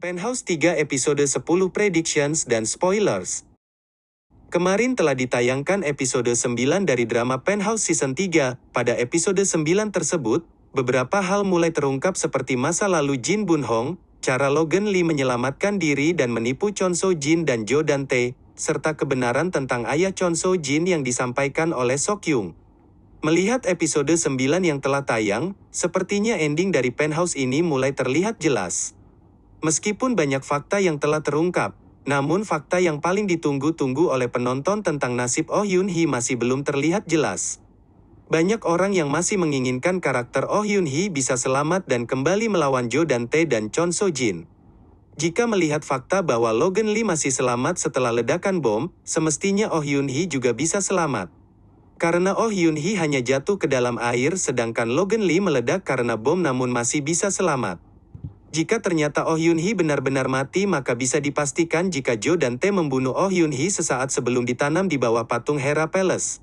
Penthouse 3 episode 10 predictions dan spoilers. Kemarin telah ditayangkan episode 9 dari drama Penthouse season 3. Pada episode 9 tersebut, beberapa hal mulai terungkap seperti masa lalu Jin Bun Hong, cara Logan Lee menyelamatkan diri dan menipu Chon So Jin dan Jo Dante, serta kebenaran tentang ayah Chon So Jin yang disampaikan oleh Sok Yung. Melihat episode 9 yang telah tayang, sepertinya ending dari Penthouse ini mulai terlihat jelas. Meskipun banyak fakta yang telah terungkap, namun fakta yang paling ditunggu-tunggu oleh penonton tentang nasib Oh Yun Hee masih belum terlihat jelas. Banyak orang yang masih menginginkan karakter Oh Yun Hee bisa selamat dan kembali melawan Jo Dante dan Chon So Jin. Jika melihat fakta bahwa Logan Lee masih selamat setelah ledakan bom, semestinya Oh Yun Hee juga bisa selamat. Karena Oh Yun Hee hanya jatuh ke dalam air sedangkan Logan Lee meledak karena bom namun masih bisa selamat. Jika ternyata Oh Yun Hee benar-benar mati maka bisa dipastikan jika Jo dan Tae membunuh Oh Yun Hee sesaat sebelum ditanam di bawah patung Hera Palace.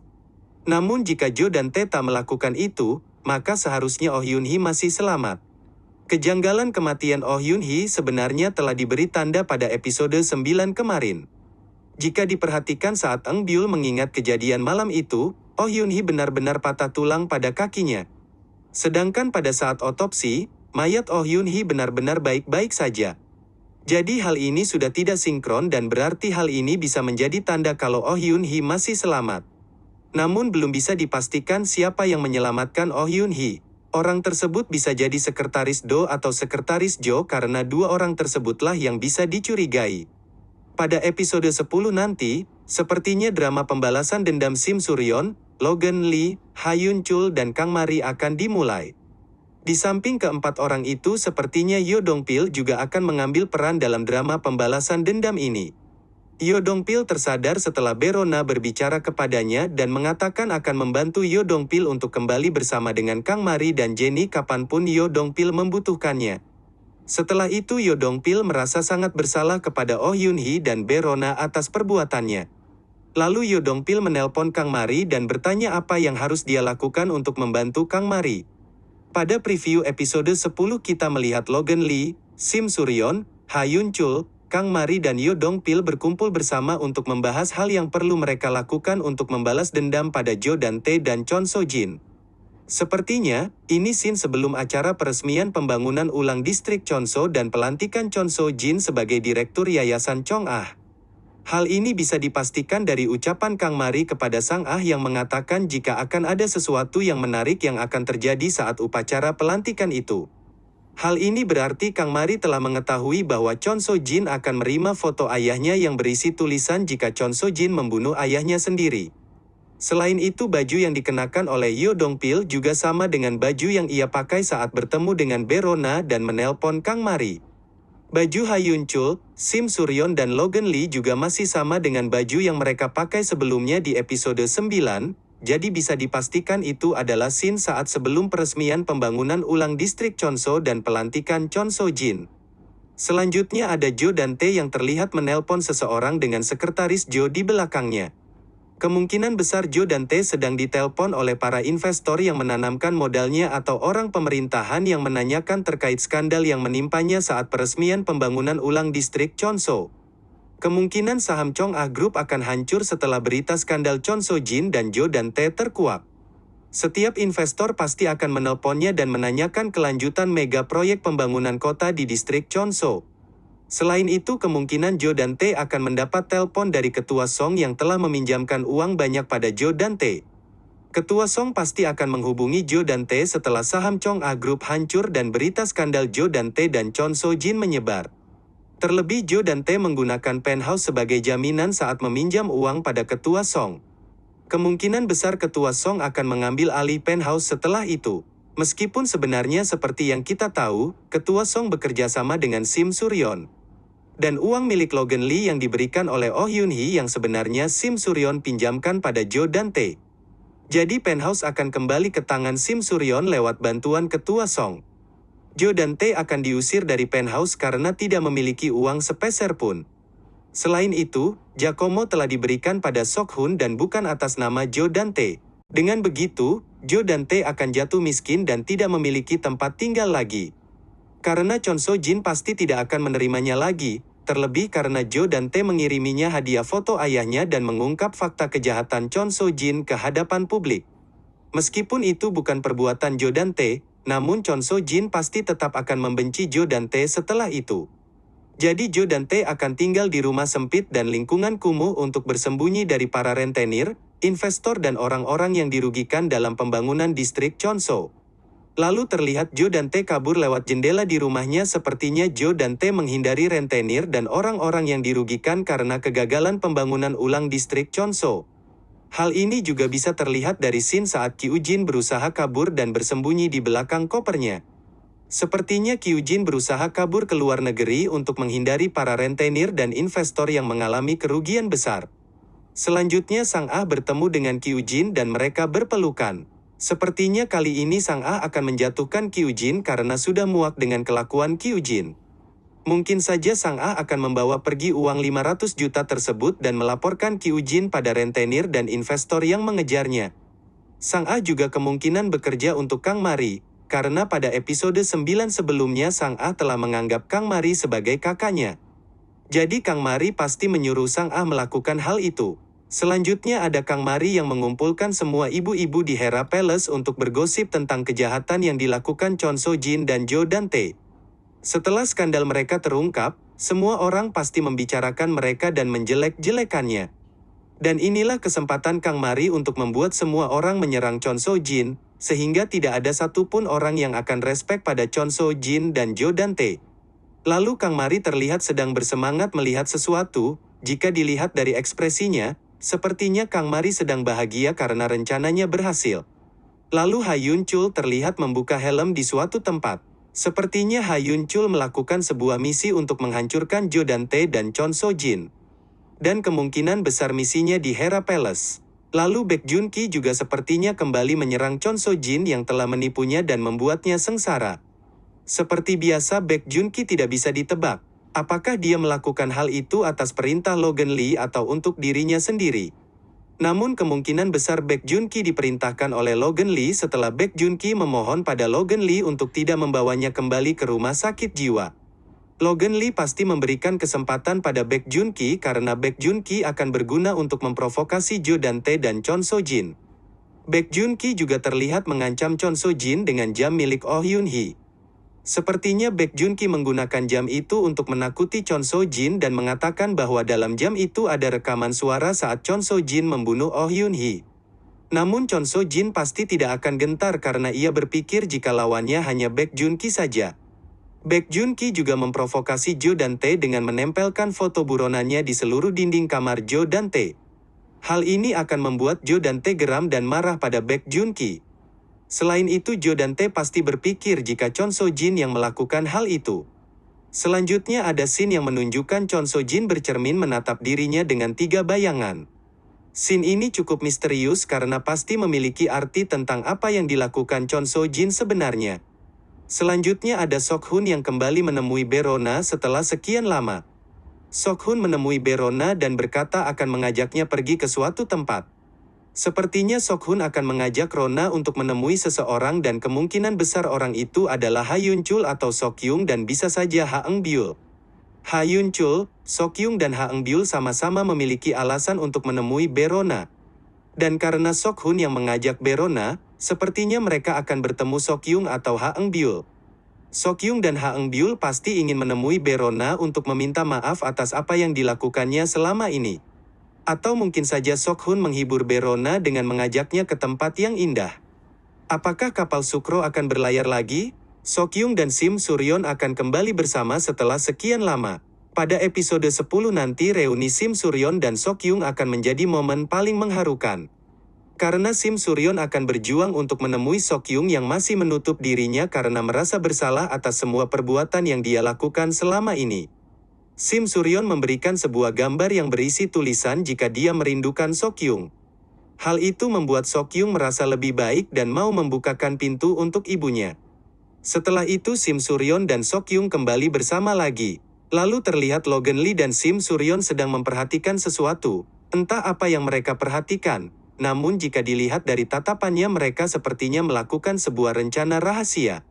Namun jika Jo dan Tae tak melakukan itu, maka seharusnya Oh Yun Hee masih selamat. Kejanggalan kematian Oh Yun Hee sebenarnya telah diberi tanda pada episode 9 kemarin. Jika diperhatikan saat Eng Byul mengingat kejadian malam itu, Oh Yun Hee benar-benar patah tulang pada kakinya. Sedangkan pada saat otopsi, mayat Oh Yun Hee benar-benar baik-baik saja. Jadi hal ini sudah tidak sinkron dan berarti hal ini bisa menjadi tanda kalau Oh Yun Hee masih selamat. Namun belum bisa dipastikan siapa yang menyelamatkan Oh Yun Hee. Orang tersebut bisa jadi sekretaris Do atau sekretaris Jo karena dua orang tersebutlah yang bisa dicurigai. Pada episode 10 nanti, sepertinya drama pembalasan dendam Sim Suryon, Logan Lee, Hayun Chul dan Kang Mari akan dimulai. Di samping keempat orang itu sepertinya Yo Dong Pil juga akan mengambil peran dalam drama pembalasan dendam ini. Yo Dong Pil tersadar setelah Berona berbicara kepadanya dan mengatakan akan membantu Yo Dong Pil untuk kembali bersama dengan Kang Mari dan Jenny kapan pun Yo Dong Pil membutuhkannya. Setelah itu Yo Dong Pil merasa sangat bersalah kepada Oh Yun Hee dan Berona atas perbuatannya. Lalu Yo Dong Pil menelpon Kang Mari dan bertanya apa yang harus dia lakukan untuk membantu Kang Mari. Pada preview episode 10 kita melihat Logan Lee, Sim Suryon, Ha Yun Chul, Kang Mari dan Yo Dong Pil berkumpul bersama untuk membahas hal yang perlu mereka lakukan untuk membalas dendam pada Jo dan Tae dan Chon So Jin. Sepertinya, ini scene sebelum acara peresmian pembangunan ulang distrik Chonso dan pelantikan Chon So Jin sebagai Direktur Yayasan Chong Ah. Hal ini bisa dipastikan dari ucapan Kang Mari kepada Sang Ah yang mengatakan jika akan ada sesuatu yang menarik yang akan terjadi saat upacara pelantikan itu. Hal ini berarti Kang Mari telah mengetahui bahwa Chon So Jin akan menerima foto ayahnya yang berisi tulisan jika Chon So Jin membunuh ayahnya sendiri. Selain itu baju yang dikenakan oleh Yo Dong Pil juga sama dengan baju yang ia pakai saat bertemu dengan Berona dan menelpon Kang Mari. Baju Hayun Chul, Sim Suryon dan Logan Lee juga masih sama dengan baju yang mereka pakai sebelumnya di episode 9, jadi bisa dipastikan itu adalah scene saat sebelum peresmian pembangunan ulang distrik Chonso dan pelantikan Chon So Jin. Selanjutnya ada Jo dan Tae yang terlihat menelpon seseorang dengan sekretaris Jo di belakangnya. Kemungkinan besar Jo dan Tae sedang ditelepon oleh para investor yang menanamkan modalnya atau orang pemerintahan yang menanyakan terkait skandal yang menimpanya saat peresmian pembangunan ulang distrik Chonso. Kemungkinan saham Chong Ah Group akan hancur setelah berita skandal Chonso Jin dan Jo dan Tae terkuak. Setiap investor pasti akan menelponnya dan menanyakan kelanjutan mega proyek pembangunan kota di distrik Chonso. Selain itu kemungkinan Jo dan Tae akan mendapat telepon dari Ketua Song yang telah meminjamkan uang banyak pada Jo dan Tae. Ketua Song pasti akan menghubungi Jo dan Tae setelah saham Chong A Group hancur dan berita skandal Jo dan Tae dan Chon So Jin menyebar. Terlebih Jo dan Tae menggunakan penthouse sebagai jaminan saat meminjam uang pada Ketua Song. Kemungkinan besar Ketua Song akan mengambil alih penthouse setelah itu. Meskipun sebenarnya seperti yang kita tahu, Ketua Song bekerja sama dengan Sim Suryon dan uang milik Logan Lee yang diberikan oleh Oh Yun Hee yang sebenarnya Sim Suryon pinjamkan pada Jo dan Tae. Jadi penthouse akan kembali ke tangan Sim Suryon lewat bantuan ketua Song. Jo dan Tae akan diusir dari penthouse karena tidak memiliki uang sepeser pun. Selain itu, Giacomo telah diberikan pada Sok Hun dan bukan atas nama Jo dan Tae. Dengan begitu, Jo dan Tae akan jatuh miskin dan tidak memiliki tempat tinggal lagi. Karena Chon So Jin pasti tidak akan menerimanya lagi, terlebih karena Jo dan Tae mengiriminya hadiah foto ayahnya dan mengungkap fakta kejahatan Chon So Jin ke hadapan publik. Meskipun itu bukan perbuatan Jo dan Tae, namun Chon So Jin pasti tetap akan membenci Jo dan Tae setelah itu. Jadi Jo dan Tae akan tinggal di rumah sempit dan lingkungan kumuh untuk bersembunyi dari para rentenir, investor dan orang-orang yang dirugikan dalam pembangunan distrik Chonso. Lalu terlihat Jo dan Tae kabur lewat jendela di rumahnya sepertinya Jo dan Tae menghindari rentenir dan orang-orang yang dirugikan karena kegagalan pembangunan ulang distrik Chonso. Hal ini juga bisa terlihat dari scene saat Kyujin berusaha kabur dan bersembunyi di belakang kopernya. Sepertinya Kyujin berusaha kabur ke luar negeri untuk menghindari para rentenir dan investor yang mengalami kerugian besar. Selanjutnya Sang Ah bertemu dengan Kyujin dan mereka berpelukan. Sepertinya kali ini Sang Ah akan menjatuhkan Kyujin karena sudah muak dengan kelakuan Kyujin. Mungkin saja Sang Ah akan membawa pergi uang 500 juta tersebut dan melaporkan Kyujin pada rentenir dan investor yang mengejarnya. Sang Ah juga kemungkinan bekerja untuk Kang Mari, karena pada episode 9 sebelumnya Sang Ah telah menganggap Kang Mari sebagai kakaknya. Jadi Kang Mari pasti menyuruh Sang Ah melakukan hal itu. Selanjutnya ada Kang Mari yang mengumpulkan semua ibu-ibu di Hera Palace untuk bergosip tentang kejahatan yang dilakukan Chon So Jin dan Jo Dante. Setelah skandal mereka terungkap, semua orang pasti membicarakan mereka dan menjelek-jelekannya. Dan inilah kesempatan Kang Mari untuk membuat semua orang menyerang Chon So Jin, sehingga tidak ada satupun orang yang akan respek pada Chon So Jin dan Jo Dante. Lalu Kang Mari terlihat sedang bersemangat melihat sesuatu, jika dilihat dari ekspresinya, sepertinya Kang Mari sedang bahagia karena rencananya berhasil. Lalu Hayun Chul terlihat membuka helm di suatu tempat. Sepertinya Hayun Chul melakukan sebuah misi untuk menghancurkan Jo Dante dan Chon So Jin. Dan kemungkinan besar misinya di Hera Palace. Lalu Baek Jun Ki juga sepertinya kembali menyerang Chon So Jin yang telah menipunya dan membuatnya sengsara. Seperti biasa Baek Jun Ki tidak bisa ditebak. Apakah dia melakukan hal itu atas perintah Logan Lee atau untuk dirinya sendiri? Namun kemungkinan besar Baek Jun Ki diperintahkan oleh Logan Lee setelah Baek Jun Ki memohon pada Logan Lee untuk tidak membawanya kembali ke rumah sakit jiwa. Logan Lee pasti memberikan kesempatan pada Baek Jun Ki karena Baek Jun Ki akan berguna untuk memprovokasi Jo Dante dan Chon So Jin. Baek Jun Ki juga terlihat mengancam Chon So Jin dengan jam milik Oh Yun Hee. Sepertinya Baek Jun Ki menggunakan jam itu untuk menakuti Chon So Jin dan mengatakan bahwa dalam jam itu ada rekaman suara saat Chon So Jin membunuh Oh Yun Hee. Namun Chon So Jin pasti tidak akan gentar karena ia berpikir jika lawannya hanya Baek Jun Ki saja. Baek Jun Ki juga memprovokasi Jo dan Tae dengan menempelkan foto buronannya di seluruh dinding kamar Jo dan Tae. Hal ini akan membuat Jo dan Tae geram dan marah pada Baek Jun Ki. Selain itu Jo dan Tae pasti berpikir jika Chon So Jin yang melakukan hal itu. Selanjutnya ada scene yang menunjukkan Chon So Jin bercermin menatap dirinya dengan tiga bayangan. Scene ini cukup misterius karena pasti memiliki arti tentang apa yang dilakukan Chon So Jin sebenarnya. Selanjutnya ada Sok Hun yang kembali menemui Berona setelah sekian lama. Sok Hun menemui Berona dan berkata akan mengajaknya pergi ke suatu tempat. Sepertinya Sok Hun akan mengajak Rona untuk menemui seseorang dan kemungkinan besar orang itu adalah Ha Yun Chul atau Sok Yung dan bisa saja Ha Eng Byul. Ha Yun Chul, Sok Yung dan Ha Eng Byul sama-sama memiliki alasan untuk menemui Berona. Dan karena Sok Hun yang mengajak Berona, sepertinya mereka akan bertemu Sok Yung atau Ha Eng Byul. Sok Yung dan Ha Eng Byul pasti ingin menemui Berona untuk meminta maaf atas apa yang dilakukannya selama ini. Atau mungkin saja Sok Hun menghibur Berona dengan mengajaknya ke tempat yang indah. Apakah kapal Sukro akan berlayar lagi? Sok Yung dan Sim Suryon akan kembali bersama setelah sekian lama. Pada episode 10 nanti reuni Sim Suryon dan Sok Yung akan menjadi momen paling mengharukan. Karena Sim Suryon akan berjuang untuk menemui Sok Yung yang masih menutup dirinya karena merasa bersalah atas semua perbuatan yang dia lakukan selama ini. Sim Suryon memberikan sebuah gambar yang berisi tulisan jika dia merindukan Sokyung. Hal itu membuat Sokyung merasa lebih baik dan mau membukakan pintu untuk ibunya. Setelah itu Sim Suryon dan Sokyung kembali bersama lagi. Lalu terlihat Logan Lee dan Sim Suryon sedang memperhatikan sesuatu. Entah apa yang mereka perhatikan. Namun jika dilihat dari tatapannya mereka sepertinya melakukan sebuah rencana rahasia.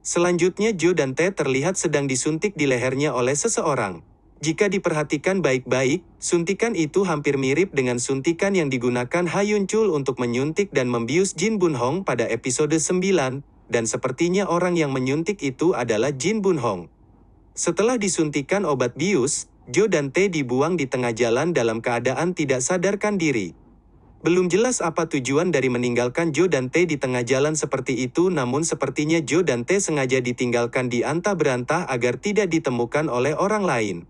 Selanjutnya Jo dan Tae terlihat sedang disuntik di lehernya oleh seseorang. Jika diperhatikan baik-baik, suntikan itu hampir mirip dengan suntikan yang digunakan Ha Yun Chul untuk menyuntik dan membius Jin Bun Hong pada episode 9, dan sepertinya orang yang menyuntik itu adalah Jin Bun Hong. Setelah disuntikan obat bius, Jo dan Tae dibuang di tengah jalan dalam keadaan tidak sadarkan diri. Belum jelas apa tujuan dari meninggalkan Jo dan Tae di tengah jalan seperti itu namun sepertinya Jo dan Tae sengaja ditinggalkan di antah berantah agar tidak ditemukan oleh orang lain.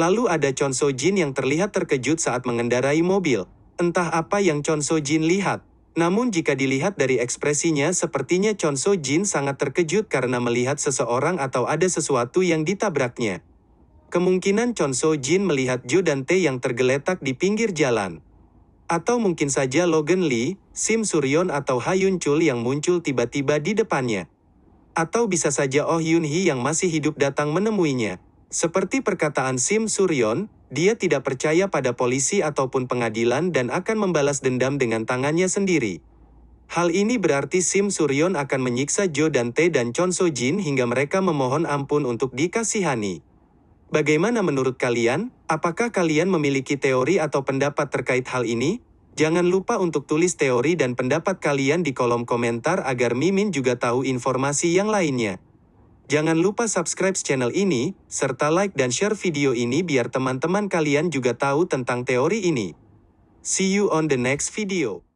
Lalu ada Chon So Jin yang terlihat terkejut saat mengendarai mobil. Entah apa yang Chon So Jin lihat. Namun jika dilihat dari ekspresinya sepertinya Chon So Jin sangat terkejut karena melihat seseorang atau ada sesuatu yang ditabraknya. Kemungkinan Chon So Jin melihat Jo dan Tae yang tergeletak di pinggir jalan. Atau mungkin saja Logan Lee, Sim Suryon atau Ha Yun Chul yang muncul tiba-tiba di depannya. Atau bisa saja Oh Yun Hee yang masih hidup datang menemuinya. Seperti perkataan Sim Suryon, dia tidak percaya pada polisi ataupun pengadilan dan akan membalas dendam dengan tangannya sendiri. Hal ini berarti Sim Suryon akan menyiksa Jo dan Tae dan Chon So Jin hingga mereka memohon ampun untuk dikasihani. Bagaimana menurut kalian? Apakah kalian memiliki teori atau pendapat terkait hal ini? Jangan lupa untuk tulis teori dan pendapat kalian di kolom komentar agar Mimin juga tahu informasi yang lainnya. Jangan lupa subscribe channel ini, serta like dan share video ini biar teman-teman kalian juga tahu tentang teori ini. See you on the next video.